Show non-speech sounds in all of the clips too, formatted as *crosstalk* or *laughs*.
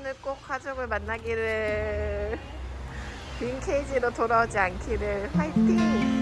오늘 꼭 가족을 만나기를 빈 케이지로 돌아오지 않기를 화이팅!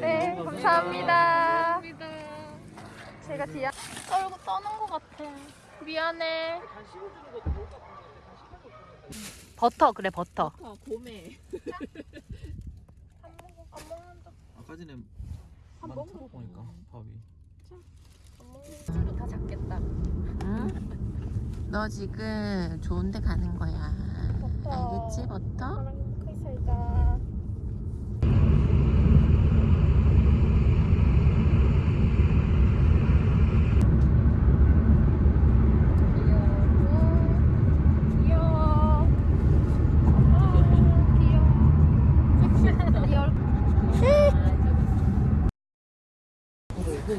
네, 감사합니다. 제가 뒤에 떨고 떠는 것 같아. 미안해. 버터 그래 버터 아, 고메. 아까 전에 한번 보니까 밥이. 다 작겠다. 응? 너 지금 좋은데 가는 거야 알겠지 버터? 나랑 크게 살자. 귀여워. 아, 귀여워. 네 얼굴.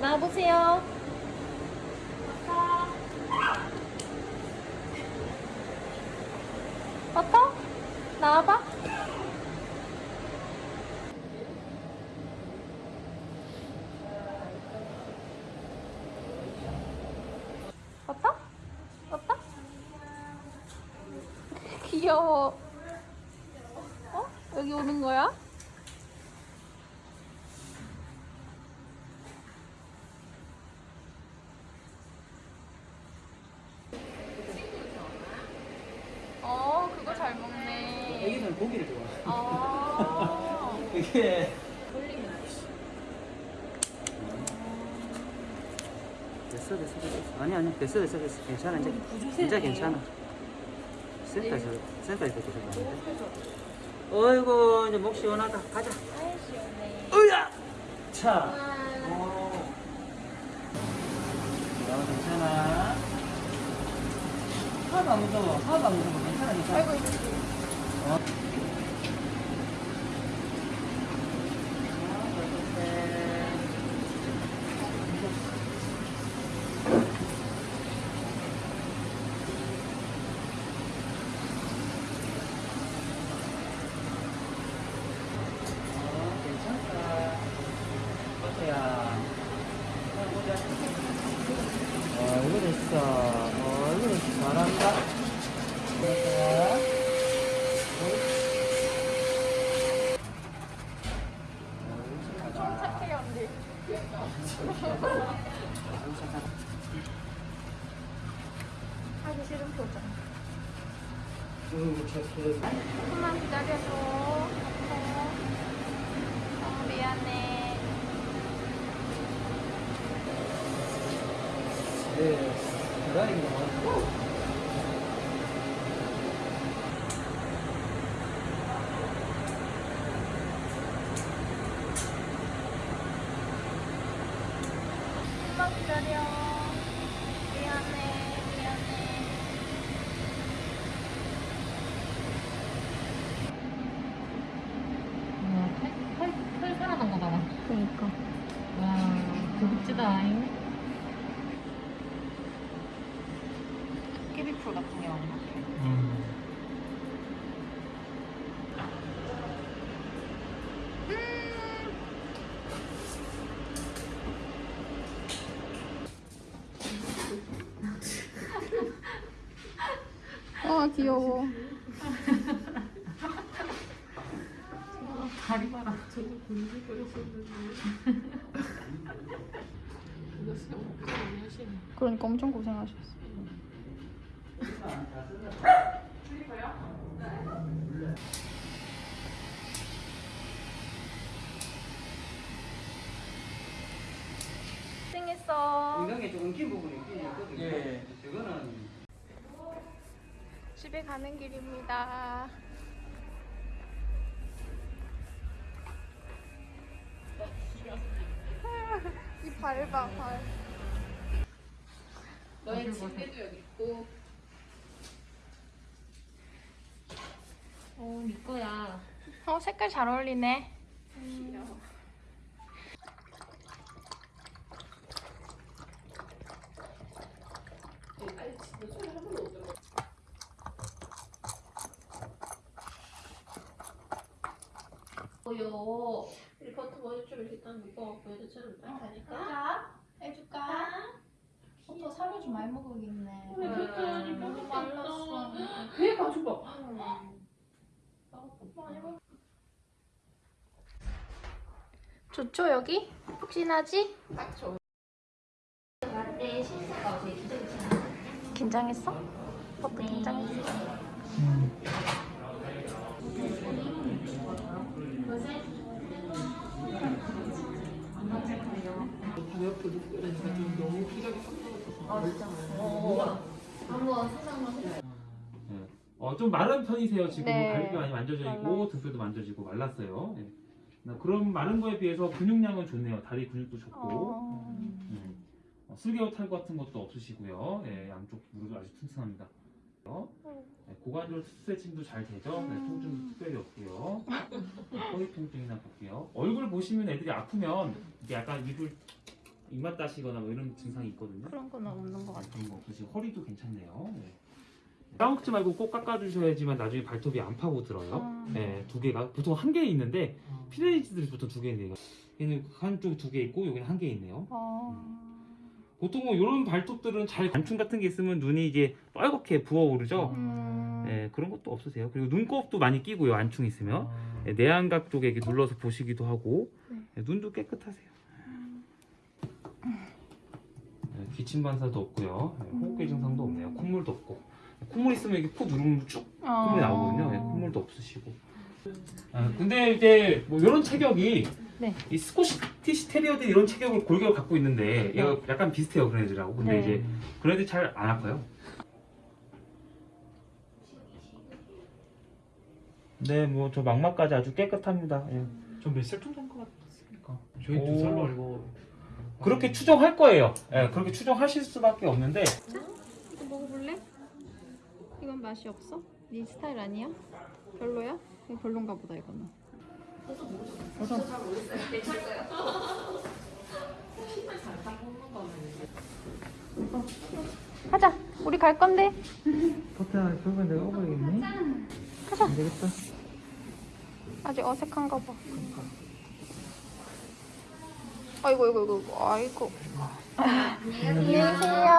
나와보세요. 버터? 나와봐. 버터? 버터? 귀여워. 어? 여기 오는 거야? 어, 그거 잘 먹네. 애기는 고기를 좋아해. 아. *laughs* 이게 됐어 됐어 됐어 아니 아니 됐어 됐어 됐어 괜찮아 이제 진짜 괜찮아 센터 저 센터 이렇게 들어가는데. 어이구 이제 목 시원하다. 가자. 으야! 차. 어. 야, 괜찮아. 하나도 안 무서워. 하나도 안 무서워. 괜찮아 괜찮아. 어. 어, 괜찮다. 어때야? 보자. 어, 이거 됐어. 어, 이거 됐어. 잘한다. 됐어. 착해 언니. 하기 싫은 표정. 응, 착해. 조금만 기다려줘. 어, 어, 미안해. 네, 거 많고. 조금만 기다려. 미안해, 미안해. 털, 털 살아난 거 봐라. 그니까. 와, 고급지다잉. 끼비풀 같은 게 많나? 음. 어, 귀여워. 다리 봐라. 그러니까 엄청 고생하셨어. 고생했어. 인강에 조금 긴 부분이 있긴 있거든요. 예. 그거는 집에 가는 길입니다. 이 밟아, 발. 너의 침대도 여기 있고. 어, 네 거야. 어, 색깔 잘 어울리네. 보여. 리포트 먼저 좀 일단 묶어 자, 해줄까? 어, 더 살을 좀 많이 먹어야겠네. 그래, 그랬더니 음, 너무 말랐어. 배 가지고 봐. 좋죠, 여기? 푹신하지? 딱 좋아. 긴장했어? 오빠 긴장했어? 어, 좀 마른 편이세요. 지금 네. 갈비뼈 많이 만져져 있고. 등뼈도 만져지고 말랐어요. 네. 나 그런 마른 거에 비해서 근육량은 좋네요. 다리 근육도 좋고 어... 음. 어, 슬개어 탈 같은 것도 없으시고요. 예, 양쪽 무릎 아주 튼튼합니다. 네, 고관절 스트레칭도 잘 되죠. 네, 통증 특별히 없고요. 허리 통증이나 볼게요. 얼굴 보시면 애들이 아프면 이게 약간 입을 입맛 따시거나 뭐 이런 증상이 있거든요. 그런 건 없는 것 같아. 그런 거 없으시고 허리도 괜찮네요. 네. 까먹지 말고 꼭 깎아주셔야지만 나중에 발톱이 안 파고 들어요. 네, 두 개가 보통 한 개 있는데 피레니즈들이 보통 두 개인데요. 얘는 한쪽 두 개 있고 여기는 한 개 있네요. 보통 뭐 이런 발톱들은 잘 관충 같은 게 있으면 눈이 이제 빨갛게 부어오르죠. 네, 그런 것도 없으세요. 그리고 눈곱도 많이 끼고요. 안충 있으면 네, 내안각 쪽에 이렇게 눌러서 보시기도 하고 네, 눈도 깨끗하세요. 네, 기침 반사도 없고요. 네, 호흡기 증상도 없네요. 콧물도 없고 콧물 있으면 이게 코 누르면 쭉 콧물이 나오거든요. 네, 콧물도 없으시고. 아, 근데 이제 뭐 이런 체격이 네. 이 스코시티시 테리어들 이런 체격을 골격을 갖고 있는데 네. 얘가 약간 비슷해요 그런 애들하고. 근데 네. 이제 그런 애들 잘 안 아파요. 네, 뭐 저 망막까지 아주 깨끗합니다. 예. 전몇살 정도 된것 같습니까? 저희 오. 두 살로 알고 그렇게 추정할 거예요. 예, 그렇게 추정하실 수밖에 없는데 이거 먹어볼래? 이건 맛이 없어? 네 스타일 아니야? 별로야? 이거 별론가 보다 이거는. 가자. 우리 갈 건데. 포타 결국엔 내가 오버리겠네. 가자. 안 되겠다. 아직 어색한가 봐. 아이고 아이고 아이고 아이고. 안녕히 계세요.